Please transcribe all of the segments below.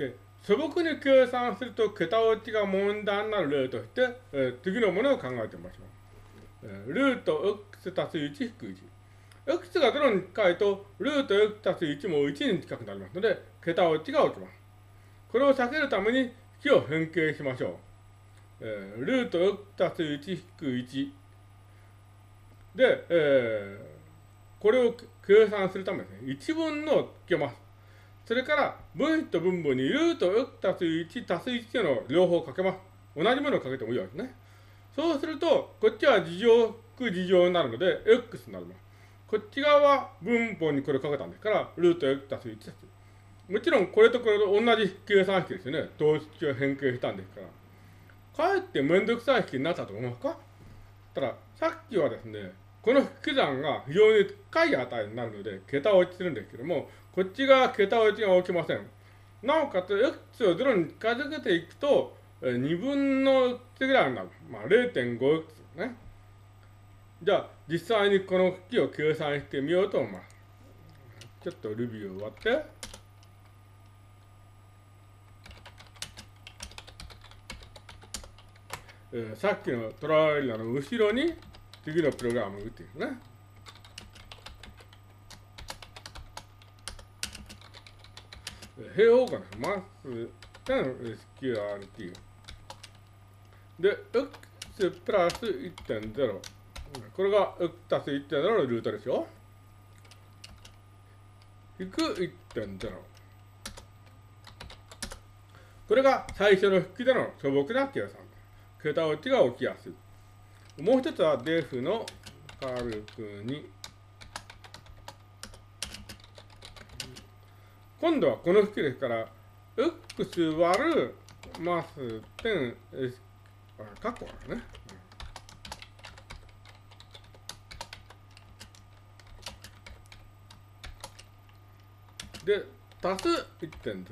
で、素朴に計算すると、桁落ちが問題になる例として、えー、次のものを考えてみましょう。えー、ルート x 足す1引く1。x が0に近いと、ルート x 足す1も1に近くなりますので、桁落ちが起きます。これを避けるために、式を変形しましょう。えー、ルート x 足す1引く1。で、えー、これを計算するためですね、1分のをつけます。それから、分子と分母にルート x 足す1足す1の両方かけます。同じものをかけてもいいわけですね。そうすると、こっちは事乗く事乗になるので、x になります。こっち側は分母にこれかけたんですから、ルート x 足す1足す1。もちろん、これとこれと同じ計算式ですよね。等式を変形したんですから。かえってめんどくさい式になったと思いますか？ただ、さっきはですね、この引き算が非常に高い値になるので、桁落ちするんですけども、こっち側桁落ちが起きません。なおかつ、x を0に近づけていくと、2分の1ぐらいになる。まあ、0.5x ね。じゃあ、実際にこの式を計算してみようと思います。ちょっと Ruby を終わって。えー、さっきのトライアルの後ろに次のプログラムを打っていくね。平方根マス点 SQRT。で、x プラス1.0。これが x 足す1.0のルートでしょ引く1.0。これが最初の引きでの素朴な計算。桁落ちが起きやすい。もう一つはデフのカルクに、今度はこの式ですから、x 割るマス点、あ、カッコあるね。で、足す1.0。うん、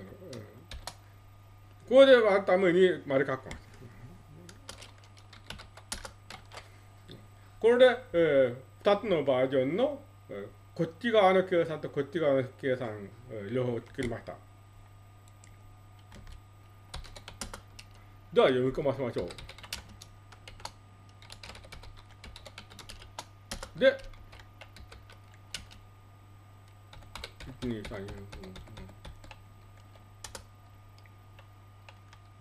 これで割るために丸カッコなんです。これで、えー、2つのバージョンの、えー、こっち側の計算とこっち側の計算、両方作りました。では読み込ませましょう。で、1、2、3、4、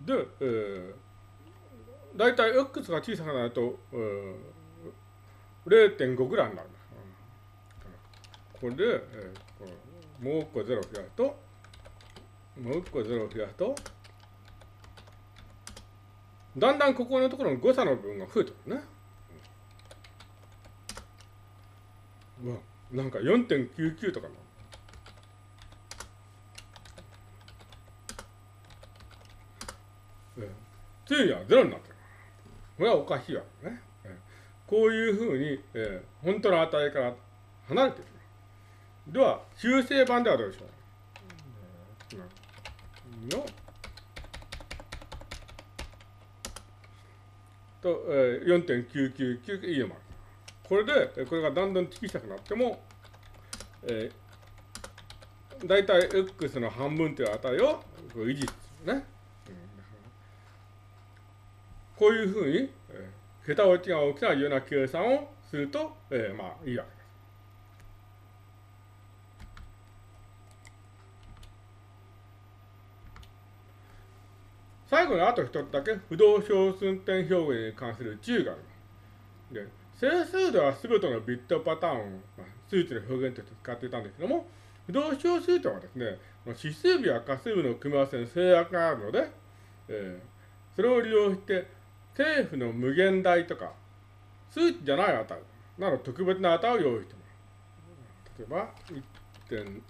5、で、えー、大体 x が小さくなると、えー0.5ぐらいになるこれで、えー、もう1個0増やすと、もう1個0増やすと、だんだんここのところの誤差の部分が増えてくるね。うわ、なんか4.99とかな。えー、ついには0になってる。これはおかしいわけね。こういうふうに、えー、本当の値から離れてる。では、修正版ではどうでしょう？の。と、えー、4.999いいのもあ。る。これで、これがだんだん小さくなっても、えー、だいたい x の半分という値を維持するね。こういうふうに、えー桁落ちが大きなような計算をすると、えー、まあいいわけ最後にあと一つだけ不動小数点表現に関する注意があります。で、整数では全てのビットパターンを、まあ、数値の表現として使っていたんですけども、不動小数点はですね、指数部や仮数部の組み合わせに制約があるので、えー、それを利用して政府の無限大とか、数値じゃない値など特別な値を用意してます。例えば、1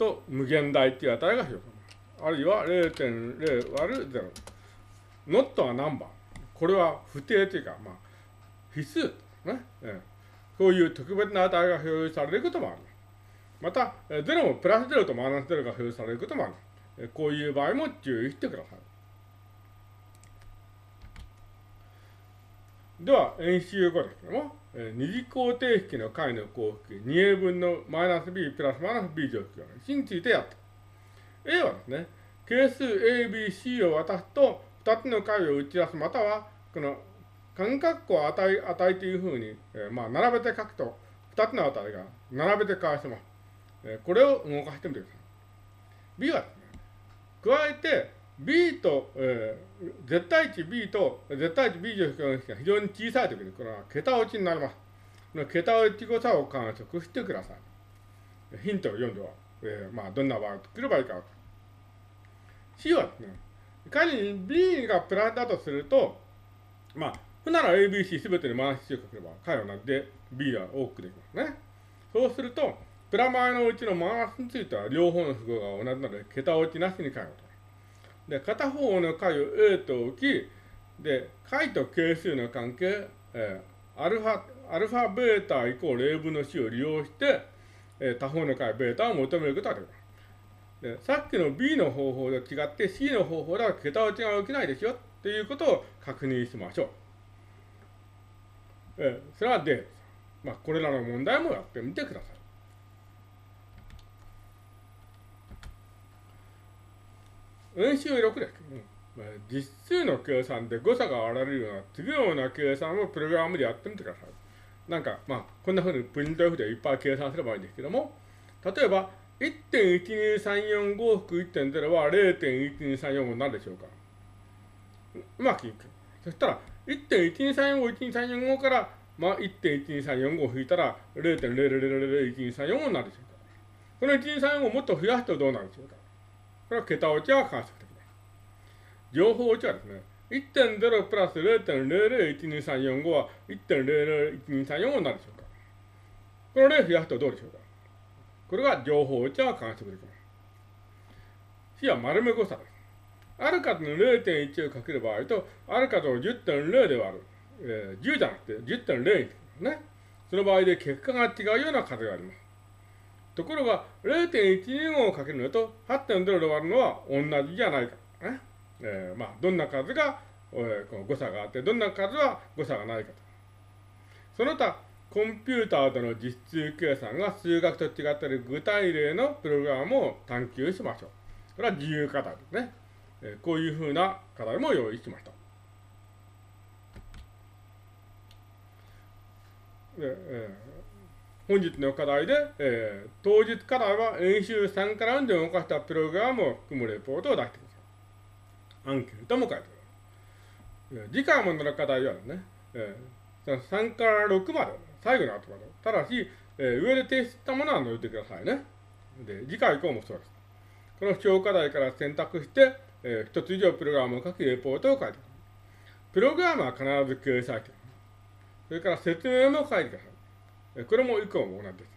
と無限大っていう値が表されます。あるいは0.0割る0。ノットは何番？これは不定というか、まあ、必須ね？えこういう特別な値が表示されることもある。また、0もプラス0とマイナス0が表示されることもある。こういう場合も注意してください。では、演習後ですけども、えー、二次方程式の解の項式 2a 分のマイナス b プラスマイナス b 乗式式についてやった。A はですね、係数 A、B、C を渡すと、2つの解を打ち出す、または、この間隔弧を値値というふうに、えー、まあ、並べて書くと、2つの値が並べて返せます。えー、これを動かしてみてください。B はですね、加えて、B と、えー、絶対値 B と絶対値 B 乗式の式が非常に小さいときに、これは桁落ちになります。この桁落ち誤差を観測してください。ヒントを読んでは、えー、まあ、どんな場合を作ればいいか。C はですね、仮に B がプラスだとすると、まあ、ふなら ABC すべてに回し値をかければ、解をなって B は多くできますね。そうすると、プラマイのうちのマイナスについては両方の符号が同じなので、桁落ちなしに解をと。で、片方の解を A と置き、で、解と係数の関係、えー、アルファ、アルファベータイコール A 分の C を利用して、えー、他方の解ベータを求めることができます。で、さっきの B の方法と違って C の方法では桁落ちが起きないですよっていうことを確認しましょう。えー、それはで、まあ、これらの問題もやってみてください。演習6です。うん、実数の計算で誤差が現れるような次のような計算をプログラムでやってみてください。なんか、まあ、こんなふうにプリント F でいっぱい計算すればいいんですけども、例えば、1.12345含1.0は0.1234になるでしょうか。うまくいく。そしたら、1.123451234から、まあ、1.12345を引いたら0.00012345になるでしょうか。この1234をもっと増やすとどうなるでしょうか。これは桁落ちは観測的です。情報落ちはですね、1.0プラス0.001234は1.001234になるでしょうか。この例を増やすとどうでしょうか。これが情報落ちは観測できます。C は丸め誤差です。ある数の0.1をかける場合と、ある数を10.0で割る。えー、10じゃなくて10.0にすね。その場合で結果が違うような数があります。ところが、0.125をかけるのと8.0で割るのは同じじゃないか。ねえー、まあ、どんな数が、えー、この誤差があって、どんな数は誤差がないかと。その他、コンピューターとの実数計算が数学と違っている具体例のプログラムを探求しましょう。これは自由課題ですね。えー、こういうふうな課題も用意しました。でえー本日の課題で、えー、当日課題は演習3から4で動かしたプログラムを含むレポートを出してください。アンケートも書いてください。次回もの課題はね、えー、3から6まで、最後の後まで。ただし、えー、上で提出したものは載せてくださいね。で、次回以降もそうです。この小課題から選択して、えー、一つ以上プログラムを書き、レポートを書いてください。プログラムは必ず掲載して、それから説明も書いてください。これも以降も同じです。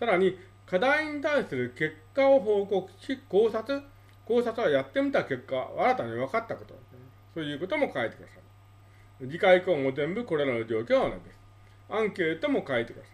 さらに、課題に対する結果を報告し、考察、考察はやってみた結果、新たに分かったこと、そういうことも書いてください。次回以降も全部これらの状況は同じです。アンケートも書いてください。